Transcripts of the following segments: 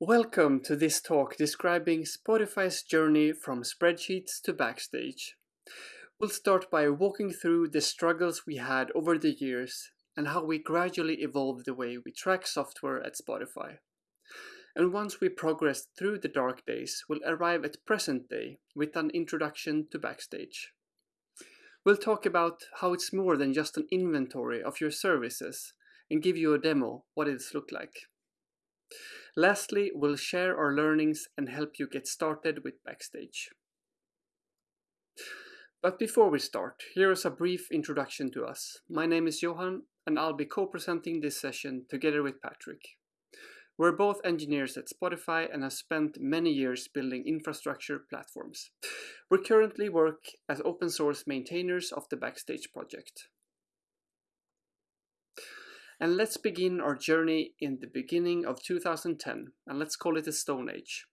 Welcome to this talk describing Spotify's journey from spreadsheets to Backstage. We'll start by walking through the struggles we had over the years and how we gradually evolved the way we track software at Spotify. And once we progress through the dark days, we'll arrive at present day with an introduction to Backstage. We'll talk about how it's more than just an inventory of your services and give you a demo what it's look like. Lastly, we'll share our learnings and help you get started with Backstage. But before we start, here is a brief introduction to us. My name is Johan and I'll be co-presenting this session together with Patrick. We're both engineers at Spotify and have spent many years building infrastructure platforms. We currently work as open source maintainers of the Backstage project. And let's begin our journey in the beginning of 2010, and let's call it a Stone Age.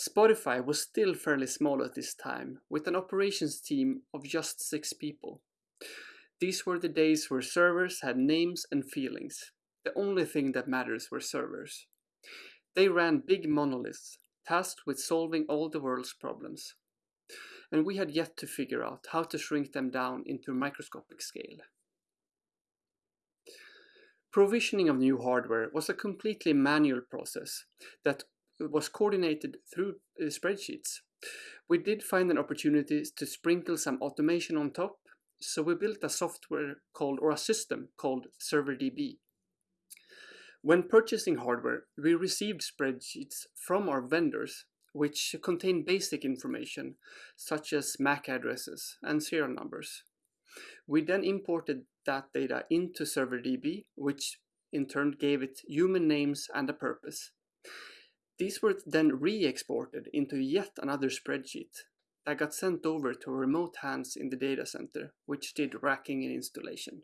Spotify was still fairly small at this time, with an operations team of just six people. These were the days where servers had names and feelings. The only thing that matters were servers. They ran big monoliths, tasked with solving all the world's problems. And we had yet to figure out how to shrink them down into microscopic scale. Provisioning of new hardware was a completely manual process that was coordinated through uh, spreadsheets. We did find an opportunity to sprinkle some automation on top, so we built a software called, or a system called ServerDB. When purchasing hardware, we received spreadsheets from our vendors, which contain basic information, such as MAC addresses and serial numbers. We then imported that data into ServerDB, which in turn gave it human names and a purpose. These were then re-exported into yet another spreadsheet that got sent over to remote hands in the data center, which did racking and installation.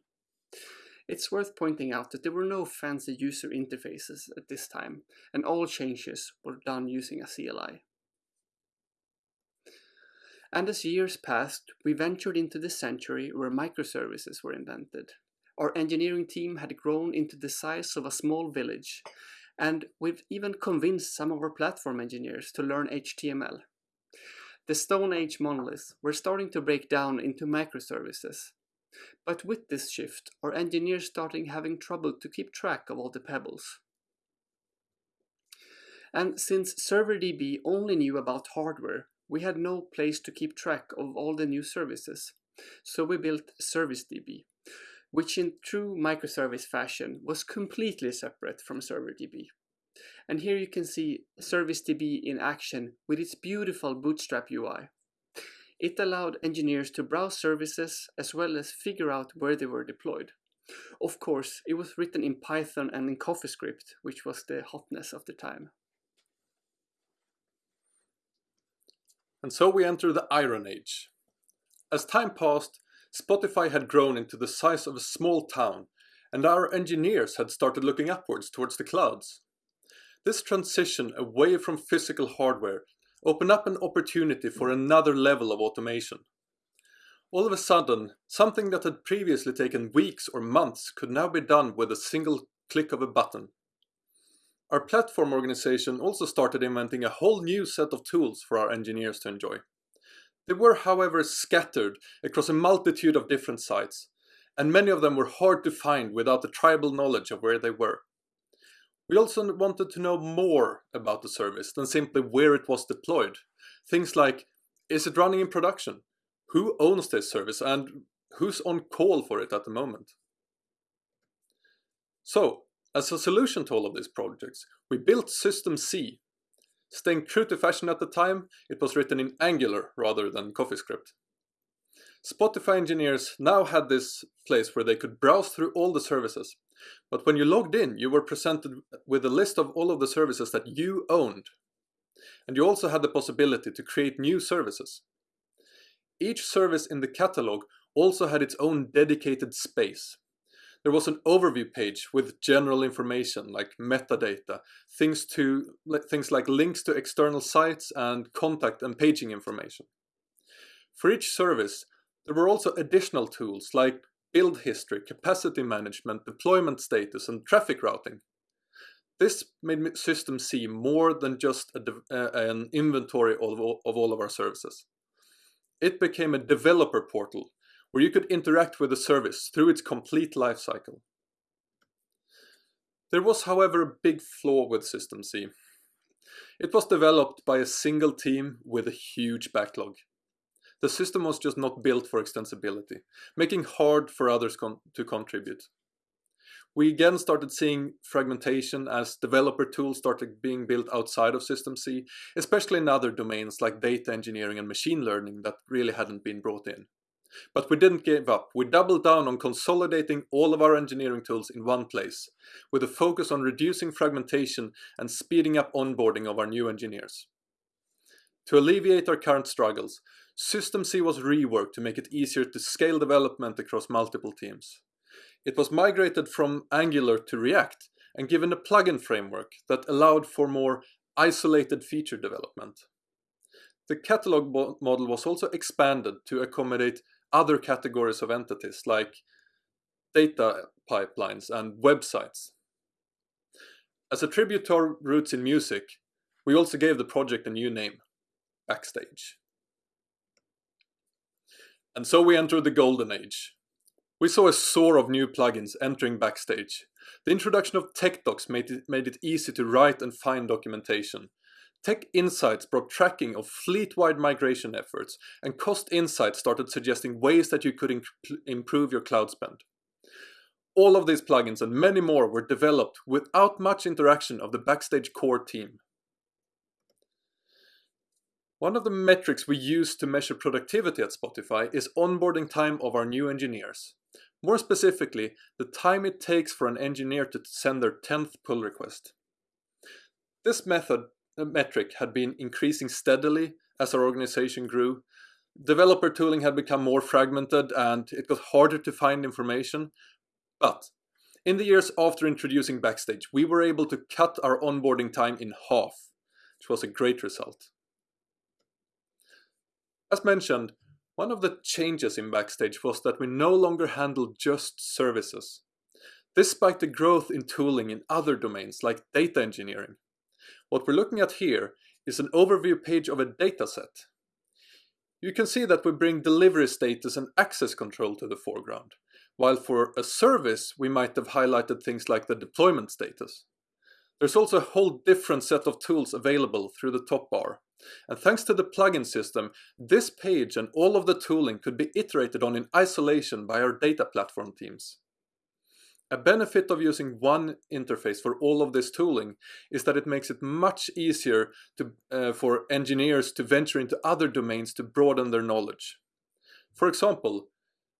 It's worth pointing out that there were no fancy user interfaces at this time, and all changes were done using a CLI. And as years passed, we ventured into the century where microservices were invented. Our engineering team had grown into the size of a small village, and we've even convinced some of our platform engineers to learn HTML. The Stone Age monoliths were starting to break down into microservices. But with this shift, our engineers started having trouble to keep track of all the pebbles. And since ServerDB only knew about hardware, we had no place to keep track of all the new services. So we built ServiceDB, which in true microservice fashion was completely separate from ServerDB. And here you can see ServiceDB in action with its beautiful Bootstrap UI. It allowed engineers to browse services as well as figure out where they were deployed. Of course, it was written in Python and in CoffeeScript, which was the hotness of the time. And so we enter the Iron Age. As time passed, Spotify had grown into the size of a small town, and our engineers had started looking upwards towards the clouds. This transition away from physical hardware opened up an opportunity for another level of automation. All of a sudden, something that had previously taken weeks or months could now be done with a single click of a button. Our platform organization also started inventing a whole new set of tools for our engineers to enjoy. They were, however, scattered across a multitude of different sites, and many of them were hard to find without the tribal knowledge of where they were. We also wanted to know more about the service than simply where it was deployed. Things like, is it running in production? Who owns this service and who's on call for it at the moment? So, as a solution to all of these projects, we built System Z. Staying true to fashion at the time, it was written in Angular rather than CoffeeScript. Spotify engineers now had this place where they could browse through all the services. But when you logged in, you were presented with a list of all of the services that you owned. And you also had the possibility to create new services. Each service in the catalog also had its own dedicated space. There was an overview page with general information like metadata, things, to, things like links to external sites and contact and paging information. For each service, there were also additional tools like build history, capacity management, deployment status, and traffic routing. This made System Z more than just a, uh, an inventory of, of all of our services. It became a developer portal where you could interact with the service through its complete lifecycle. There was, however, a big flaw with System Z. It was developed by a single team with a huge backlog. The system was just not built for extensibility, making hard for others con to contribute. We again started seeing fragmentation as developer tools started being built outside of System Z, especially in other domains like data engineering and machine learning that really hadn't been brought in. But we didn't give up. We doubled down on consolidating all of our engineering tools in one place, with a focus on reducing fragmentation and speeding up onboarding of our new engineers. To alleviate our current struggles, System Z was reworked to make it easier to scale development across multiple teams. It was migrated from Angular to React and given a plugin framework that allowed for more isolated feature development. The catalog model was also expanded to accommodate other categories of entities like data pipelines and websites. As a tribute to our roots in music, we also gave the project a new name, Backstage. And so we entered the golden age. We saw a soar of new plugins entering Backstage. The introduction of TechDocs made it, made it easy to write and find documentation, Tech Insights brought tracking of fleet-wide migration efforts, and Cost Insights started suggesting ways that you could improve your cloud spend. All of these plugins and many more were developed without much interaction of the Backstage core team. One of the metrics we use to measure productivity at Spotify is onboarding time of our new engineers. More specifically, the time it takes for an engineer to send their 10th pull request. This method metric had been increasing steadily as our organization grew. Developer tooling had become more fragmented and it got harder to find information. But in the years after introducing Backstage, we were able to cut our onboarding time in half, which was a great result. As mentioned, one of the changes in Backstage was that we no longer handled just services. Spiked the growth in tooling in other domains like data engineering. What we're looking at here is an overview page of a dataset. You can see that we bring delivery status and access control to the foreground, while for a service we might have highlighted things like the deployment status. There's also a whole different set of tools available through the top bar. And thanks to the plugin system, this page and all of the tooling could be iterated on in isolation by our data platform teams. A benefit of using one interface for all of this tooling is that it makes it much easier to, uh, for engineers to venture into other domains to broaden their knowledge. For example,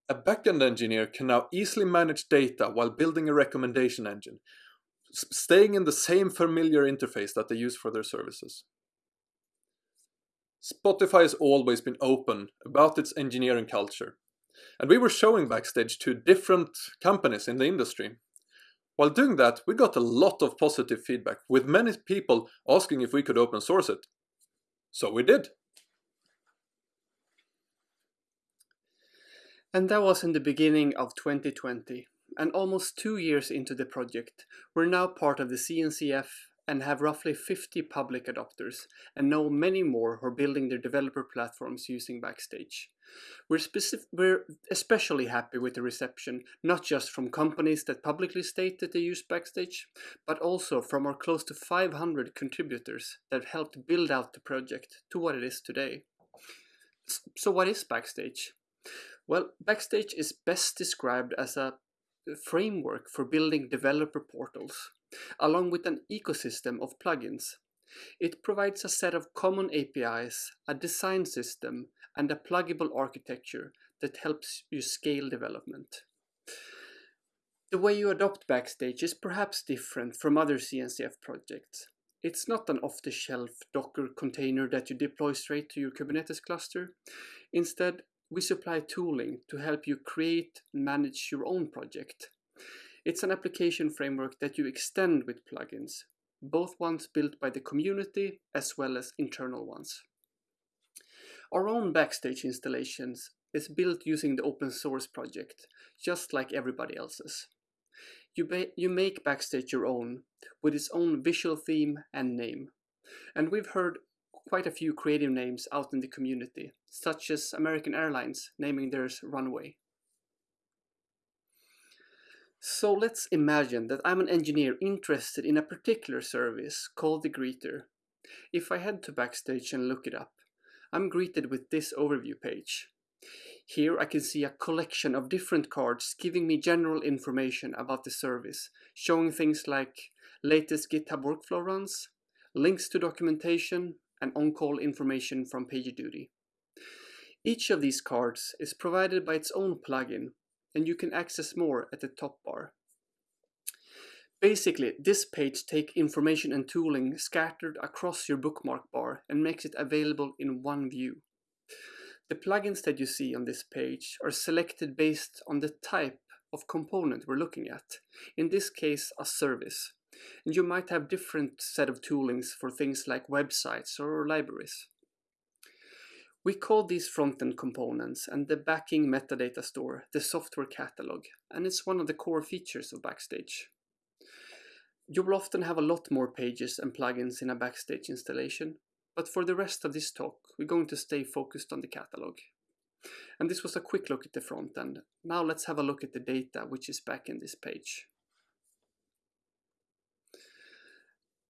a backend engineer can now easily manage data while building a recommendation engine, staying in the same familiar interface that they use for their services. Spotify has always been open about its engineering culture and we were showing Backstage to different companies in the industry. While doing that, we got a lot of positive feedback, with many people asking if we could open source it. So we did. And that was in the beginning of 2020. And almost two years into the project, we're now part of the CNCF and have roughly 50 public adopters, and know many more who are building their developer platforms using Backstage. We're, we're especially happy with the reception, not just from companies that publicly state that they use Backstage, but also from our close to 500 contributors that have helped build out the project to what it is today. So what is Backstage? Well, Backstage is best described as a framework for building developer portals along with an ecosystem of plugins. It provides a set of common APIs, a design system, and a pluggable architecture that helps you scale development. The way you adopt Backstage is perhaps different from other CNCF projects. It's not an off-the-shelf Docker container that you deploy straight to your Kubernetes cluster. Instead, we supply tooling to help you create and manage your own project. It's an application framework that you extend with plugins, both ones built by the community as well as internal ones. Our own Backstage installations is built using the open source project, just like everybody else's. You, you make Backstage your own, with its own visual theme and name. And we've heard quite a few creative names out in the community, such as American Airlines naming theirs Runway. So let's imagine that I'm an engineer interested in a particular service called the greeter. If I head to Backstage and look it up, I'm greeted with this overview page. Here I can see a collection of different cards giving me general information about the service, showing things like latest GitHub workflow runs, links to documentation, and on-call information from PagerDuty. Each of these cards is provided by its own plugin, and you can access more at the top bar. Basically, this page takes information and tooling scattered across your bookmark bar and makes it available in one view. The plugins that you see on this page are selected based on the type of component we're looking at, in this case a service. And you might have different set of toolings for things like websites or libraries. We call these front-end components and the backing metadata store the software catalog, and it's one of the core features of Backstage. You will often have a lot more pages and plugins in a Backstage installation, but for the rest of this talk, we're going to stay focused on the catalog. And this was a quick look at the front end. Now let's have a look at the data which is back in this page.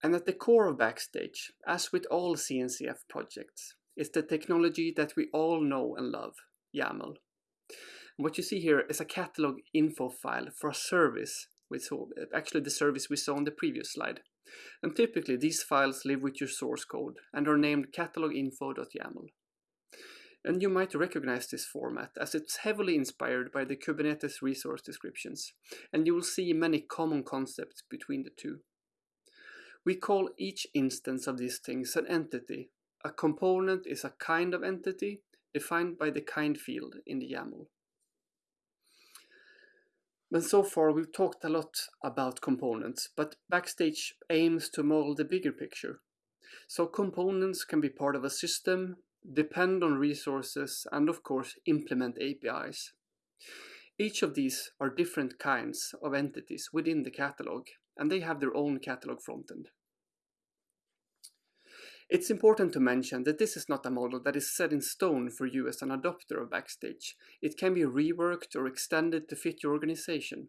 And at the core of Backstage, as with all CNCF projects, is the technology that we all know and love, YAML. And what you see here is a catalog info file for a service we saw, actually the service we saw on the previous slide. And typically these files live with your source code and are named cataloginfo.yaml. And you might recognize this format as it's heavily inspired by the Kubernetes resource descriptions, and you will see many common concepts between the two. We call each instance of these things an entity. A component is a kind of entity defined by the kind field in the YAML. But so far we've talked a lot about components, but Backstage aims to model the bigger picture. So components can be part of a system, depend on resources, and of course implement APIs. Each of these are different kinds of entities within the catalog, and they have their own catalog frontend. It's important to mention that this is not a model that is set in stone for you as an adopter of Backstage. It can be reworked or extended to fit your organization,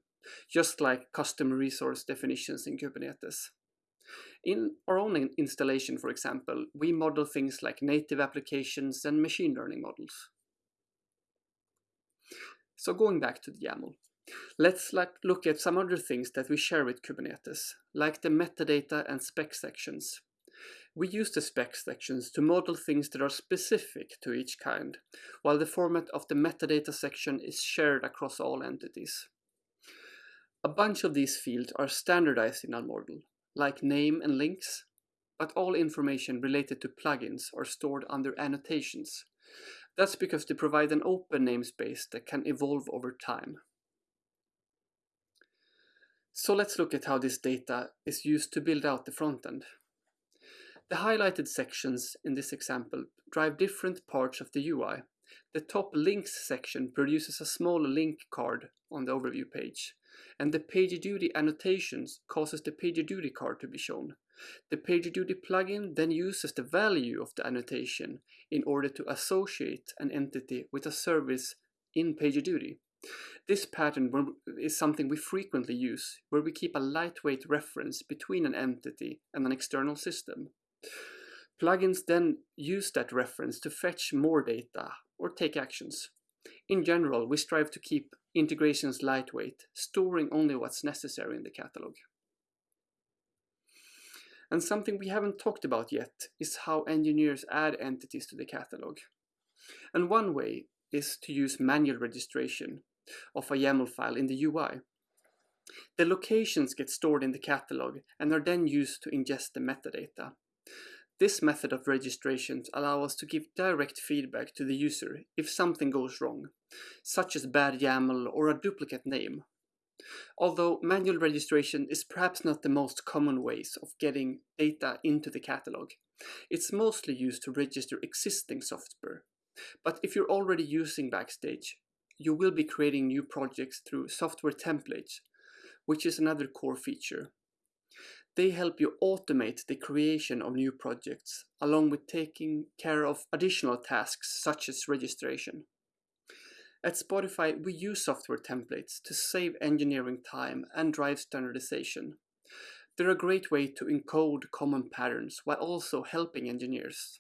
just like custom resource definitions in Kubernetes. In our own installation, for example, we model things like native applications and machine learning models. So going back to the YAML, let's look at some other things that we share with Kubernetes, like the metadata and spec sections. We use the spec sections to model things that are specific to each kind, while the format of the metadata section is shared across all entities. A bunch of these fields are standardized in our model, like name and links, but all information related to plugins are stored under annotations. That's because they provide an open namespace that can evolve over time. So let's look at how this data is used to build out the front end. The highlighted sections in this example drive different parts of the UI. The top links section produces a small link card on the overview page, and the PagerDuty annotations causes the PagerDuty card to be shown. The PagerDuty plugin then uses the value of the annotation in order to associate an entity with a service in PagerDuty. This pattern is something we frequently use, where we keep a lightweight reference between an entity and an external system. Plugins then use that reference to fetch more data or take actions. In general, we strive to keep integrations lightweight, storing only what's necessary in the catalog. And something we haven't talked about yet is how engineers add entities to the catalog. And one way is to use manual registration of a YAML file in the UI. The locations get stored in the catalog and are then used to ingest the metadata. This method of registration allows us to give direct feedback to the user if something goes wrong, such as bad YAML or a duplicate name. Although manual registration is perhaps not the most common ways of getting data into the catalog, it's mostly used to register existing software. But if you're already using Backstage, you will be creating new projects through software templates, which is another core feature. They help you automate the creation of new projects, along with taking care of additional tasks such as registration. At Spotify, we use software templates to save engineering time and drive standardization. They're a great way to encode common patterns while also helping engineers.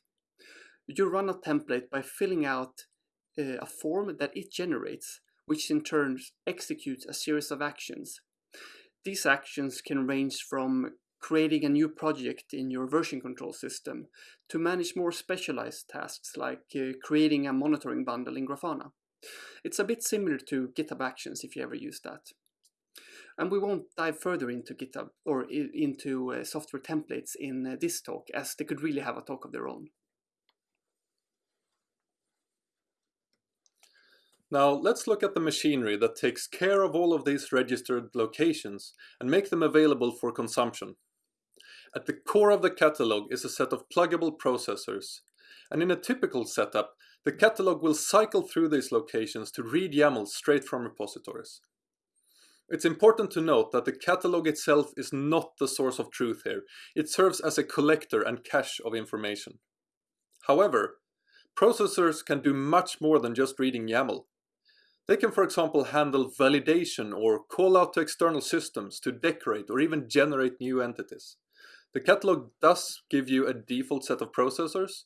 You run a template by filling out uh, a form that it generates, which in turn executes a series of actions. These actions can range from creating a new project in your version control system to manage more specialized tasks like uh, creating a monitoring bundle in Grafana. It's a bit similar to GitHub Actions if you ever use that. And we won't dive further into GitHub or into uh, software templates in uh, this talk as they could really have a talk of their own. Now let's look at the machinery that takes care of all of these registered locations and make them available for consumption. At the core of the catalog is a set of pluggable processors, and in a typical setup, the catalog will cycle through these locations to read YAML straight from repositories. It's important to note that the catalog itself is not the source of truth here. It serves as a collector and cache of information. However, processors can do much more than just reading YAML. They can for example handle validation or call out to external systems to decorate or even generate new entities. The catalog does give you a default set of processors,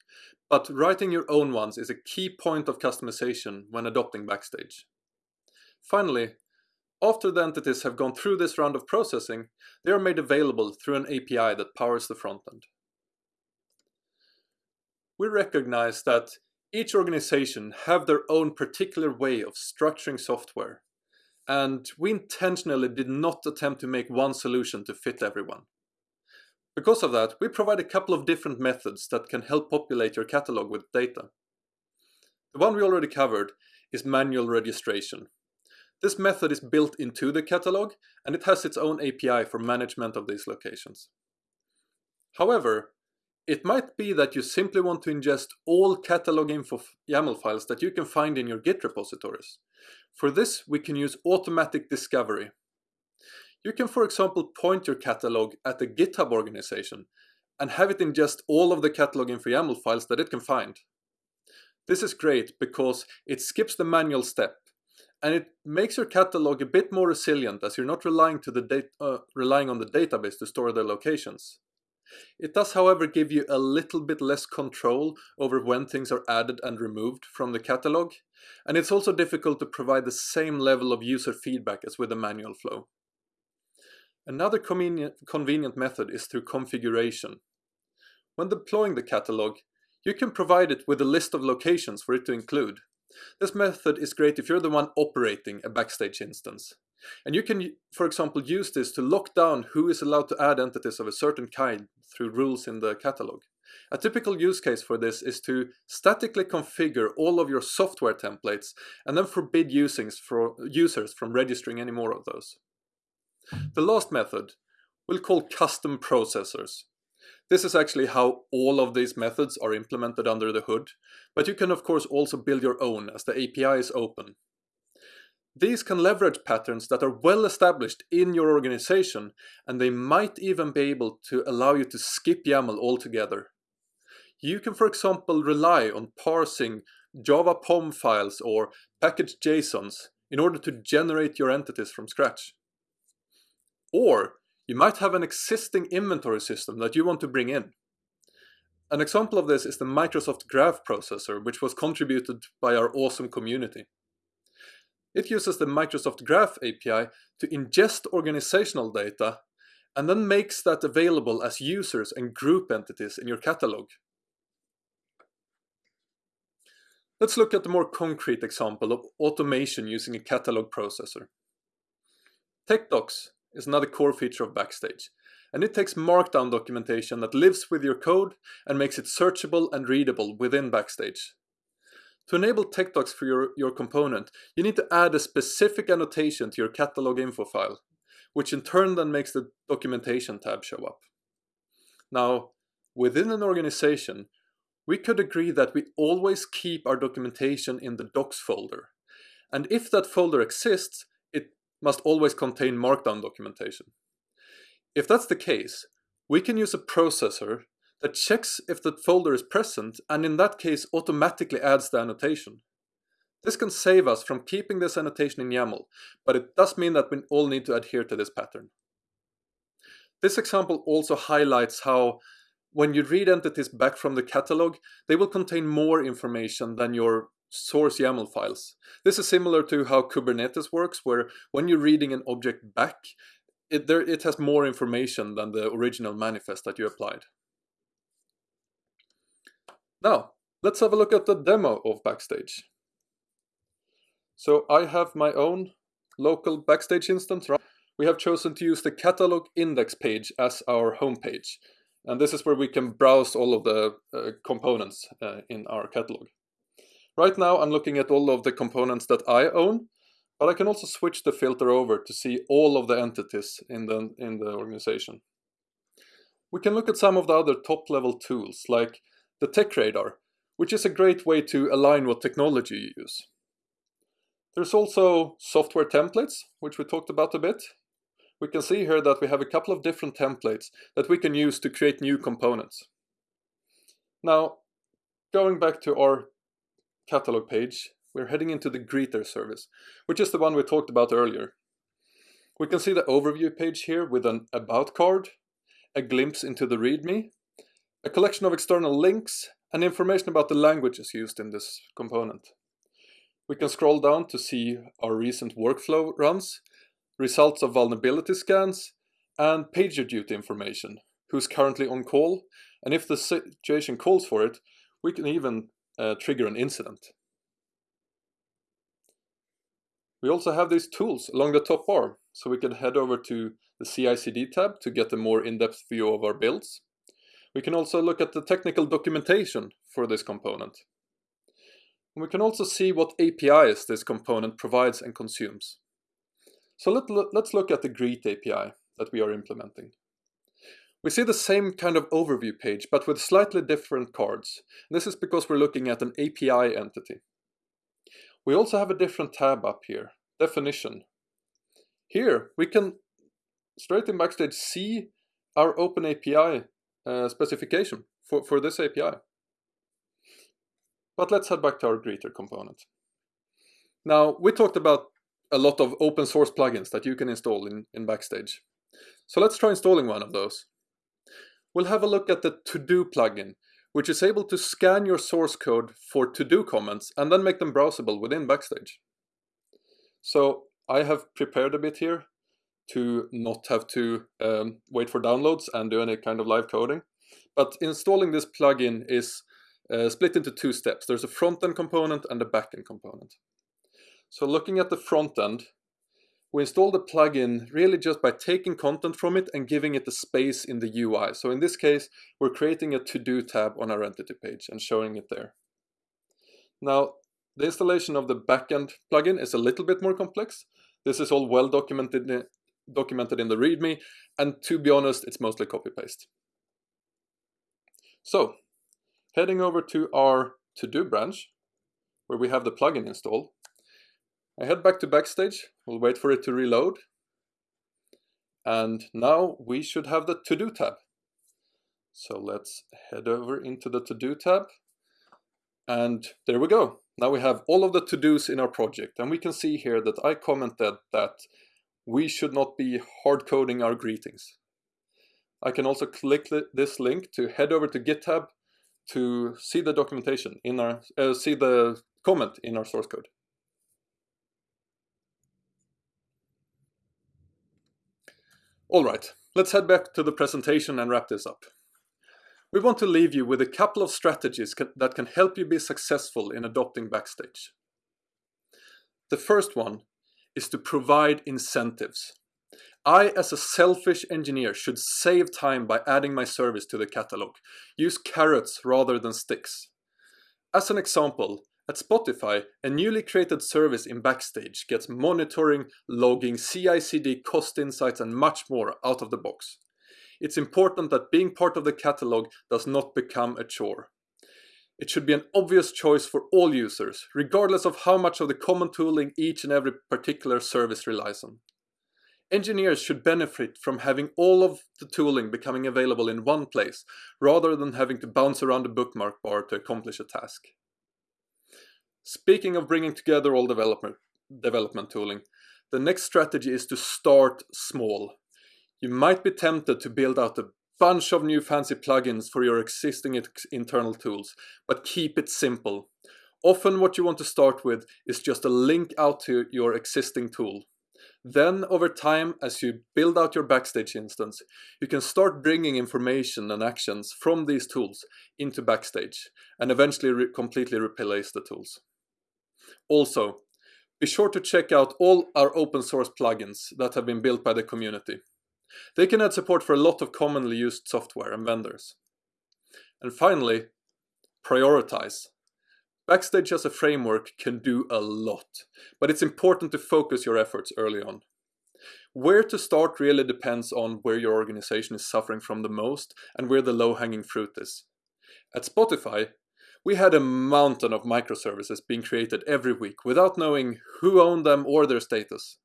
but writing your own ones is a key point of customization when adopting Backstage. Finally, after the entities have gone through this round of processing, they are made available through an API that powers the frontend. We recognize that each organization have their own particular way of structuring software, and we intentionally did not attempt to make one solution to fit everyone. Because of that, we provide a couple of different methods that can help populate your catalog with data. The one we already covered is manual registration. This method is built into the catalog and it has its own API for management of these locations. However, it might be that you simply want to ingest all catalog info YAML files that you can find in your Git repositories. For this, we can use automatic discovery, you can, for example, point your catalog at a GitHub organization and have it ingest all of the catalog info YAML files that it can find. This is great because it skips the manual step and it makes your catalog a bit more resilient as you're not relying, uh, relying on the database to store the locations. It does however give you a little bit less control over when things are added and removed from the catalog, and it's also difficult to provide the same level of user feedback as with the manual flow. Another convenient, method is through configuration. When deploying the catalog, you can provide it with a list of locations for it to include. This method is great if you're the one operating a Backstage instance. And you can, for example, use this to lock down who is allowed to add entities of a certain kind through rules in the catalog. A typical use case for this is to statically configure all of your software templates and then forbid users from registering any more of those. The last method we'll call custom processors. This is actually how all of these methods are implemented under the hood, but you can of course also build your own as the API is open. These can leverage patterns that are well established in your organization and they might even be able to allow you to skip YAML altogether. You can for example rely on parsing Java POM files or package JSONs in order to generate your entities from scratch. Or you might have an existing inventory system that you want to bring in. An example of this is the Microsoft Graph processor, which was contributed by our awesome community. It uses the Microsoft Graph API to ingest organizational data and then makes that available as users and group entities in your catalog. Let's look at a more concrete example of automation using a catalog processor. TechDocs is another core feature of Backstage, and it takes markdown documentation that lives with your code and makes it searchable and readable within Backstage. To enable TechDocs for your, your component, you need to add a specific annotation to your catalog info file, which in turn then makes the documentation tab show up. Now, within an organization, we could agree that we always keep our documentation in the docs folder. And if that folder exists, must always contain markdown documentation. If that's the case, we can use a processor that checks if the folder is present and in that case automatically adds the annotation. This can save us from keeping this annotation in YAML, but it does mean that we all need to adhere to this pattern. This example also highlights how when you read entities back from the catalog, they will contain more information than your source YAML files. This is similar to how Kubernetes works, where when you're reading an object back, it, there, it has more information than the original manifest that you applied. Now, let's have a look at the demo of Backstage. So I have my own local Backstage instance. We have chosen to use the catalog index page as our home page. And this is where we can browse all of the uh, components uh, in our catalog. Right now I'm looking at all of the components that I own, but I can also switch the filter over to see all of the entities in the, in the organization. We can look at some of the other top level tools like the Tech Radar, which is a great way to align what technology you use. There's also software templates, which we talked about a bit. We can see here that we have a couple of different templates that we can use to create new components. Now, going back to our catalog page, we're heading into the greeter service, which is the one we talked about earlier. We can see the overview page here with an about card, a glimpse into the README, a collection of external links, and information about the languages used in this component. We can scroll down to see our recent workflow runs, results of vulnerability scans, and pager duty information, who's currently on call, and if the situation calls for it, we can even uh, trigger an incident. We also have these tools along the top bar, so we can head over to the CI/CD tab to get a more in-depth view of our builds. We can also look at the technical documentation for this component. And we can also see what APIs this component provides and consumes. So let, let's look at the Greet API that we are implementing. We see the same kind of overview page, but with slightly different cards. This is because we're looking at an API entity. We also have a different tab up here, definition. Here, we can straight in Backstage see our OpenAPI uh, specification for, for this API. But let's head back to our greeter component. Now, we talked about a lot of open source plugins that you can install in, in Backstage. So let's try installing one of those. We'll have a look at the To-Do plugin, which is able to scan your source code for to-do comments and then make them browsable within Backstage. So I have prepared a bit here to not have to um, wait for downloads and do any kind of live coding. But installing this plugin is uh, split into two steps. There's a front-end component and a back-end component. So looking at the front end, we install the plugin really just by taking content from it and giving it the space in the UI. So in this case, we're creating a to-do tab on our entity page and showing it there. Now, the installation of the backend plugin is a little bit more complex. This is all well documented, documented in the README, and to be honest, it's mostly copy-paste. So Heading over to our to-do branch, where we have the plugin installed, I head back to Backstage, we'll wait for it to reload, and now we should have the to-do tab. So let's head over into the to-do tab, and there we go. Now we have all of the to-dos in our project, and we can see here that I commented that we should not be hard coding our greetings. I can also click this link to head over to GitHub to see the documentation in our, uh, see the comment in our source code. All right, let's head back to the presentation and wrap this up. We want to leave you with a couple of strategies that can help you be successful in adopting Backstage. The first one is to provide incentives. I, as a selfish engineer, should save time by adding my service to the catalog. Use carrots rather than sticks. As an example, at Spotify, a newly created service in Backstage gets monitoring, logging, CI/CD, cost insights and much more out of the box. It's important that being part of the catalog does not become a chore. It should be an obvious choice for all users, regardless of how much of the common tooling each and every particular service relies on. Engineers should benefit from having all of the tooling becoming available in one place, rather than having to bounce around the bookmark bar to accomplish a task. Speaking of bringing together all development, development tooling, the next strategy is to start small. You might be tempted to build out a bunch of new fancy plugins for your existing internal tools, but keep it simple. Often what you want to start with is just a link out to your existing tool. Then over time, as you build out your Backstage instance, you can start bringing information and actions from these tools into Backstage and eventually re completely replace the tools. Also, be sure to check out all our open source plugins that have been built by the community. They can add support for a lot of commonly used software and vendors. And finally, prioritize. Backstage as a framework can do a lot, but it's important to focus your efforts early on. Where to start really depends on where your organization is suffering from the most and where the low-hanging fruit is. At Spotify, we had a mountain of microservices being created every week without knowing who owned them or their status.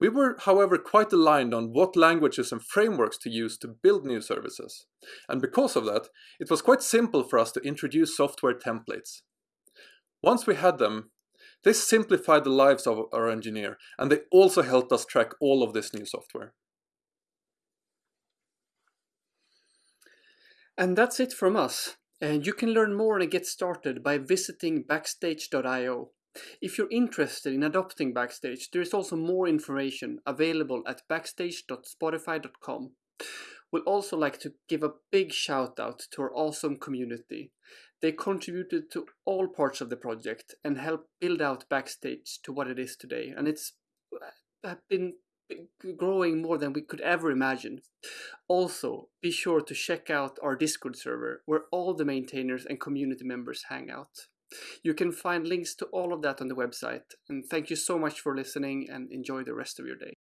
We were, however, quite aligned on what languages and frameworks to use to build new services. And because of that, it was quite simple for us to introduce software templates. Once we had them, they simplified the lives of our engineer and they also helped us track all of this new software. And that's it from us. And you can learn more and get started by visiting backstage.io. If you're interested in adopting Backstage, there is also more information available at backstage.spotify.com. We'd also like to give a big shout out to our awesome community. They contributed to all parts of the project and helped build out Backstage to what it is today. And it's uh, been growing more than we could ever imagine. Also, be sure to check out our Discord server where all the maintainers and community members hang out. You can find links to all of that on the website. And thank you so much for listening and enjoy the rest of your day.